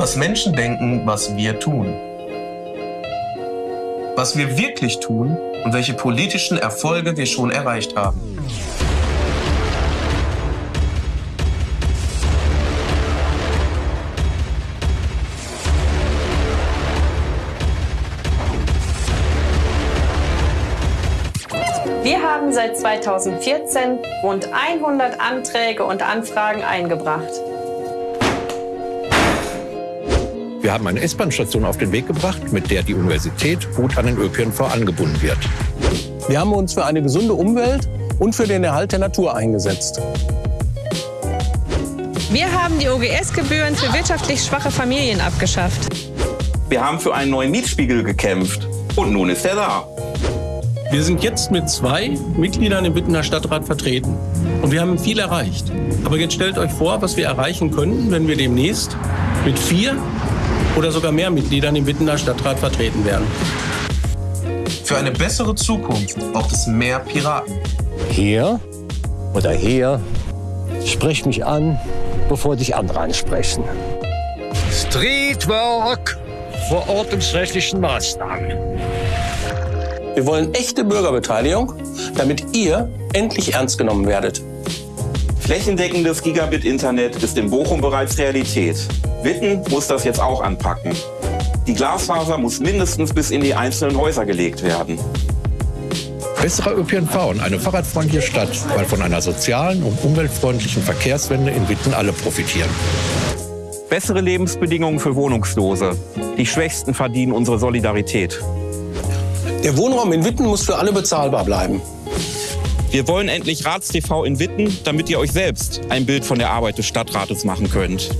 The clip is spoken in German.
was Menschen denken, was wir tun. Was wir wirklich tun und welche politischen Erfolge wir schon erreicht haben. Wir haben seit 2014 rund 100 Anträge und Anfragen eingebracht. Wir haben eine S-Bahn-Station auf den Weg gebracht, mit der die Universität gut an den ÖPNV angebunden wird. Wir haben uns für eine gesunde Umwelt und für den Erhalt der Natur eingesetzt. Wir haben die OGS-Gebühren für wirtschaftlich schwache Familien abgeschafft. Wir haben für einen neuen Mietspiegel gekämpft. Und nun ist er da. Wir sind jetzt mit zwei Mitgliedern im Wittener Stadtrat vertreten. Und wir haben viel erreicht. Aber jetzt stellt euch vor, was wir erreichen könnten, wenn wir demnächst mit vier oder sogar mehr Mitgliedern im Wittener Stadtrat vertreten werden. Für eine bessere Zukunft braucht es mehr Piraten. Hier oder hier, sprich mich an, bevor dich andere ansprechen. Streetwork vor ordnungsrechtlichen Maßnahmen. Wir wollen echte Bürgerbeteiligung, damit ihr endlich ernst genommen werdet. Flächendeckendes Gigabit-Internet ist in Bochum bereits Realität. Witten muss das jetzt auch anpacken. Die Glasfaser muss mindestens bis in die einzelnen Häuser gelegt werden. Besserer ÖPNV und eine fahrradfreundliche Stadt, weil von einer sozialen und umweltfreundlichen Verkehrswende in Witten alle profitieren. Bessere Lebensbedingungen für Wohnungslose. Die Schwächsten verdienen unsere Solidarität. Der Wohnraum in Witten muss für alle bezahlbar bleiben. Wir wollen endlich RatsTV in Witten, damit ihr euch selbst ein Bild von der Arbeit des Stadtrates machen könnt.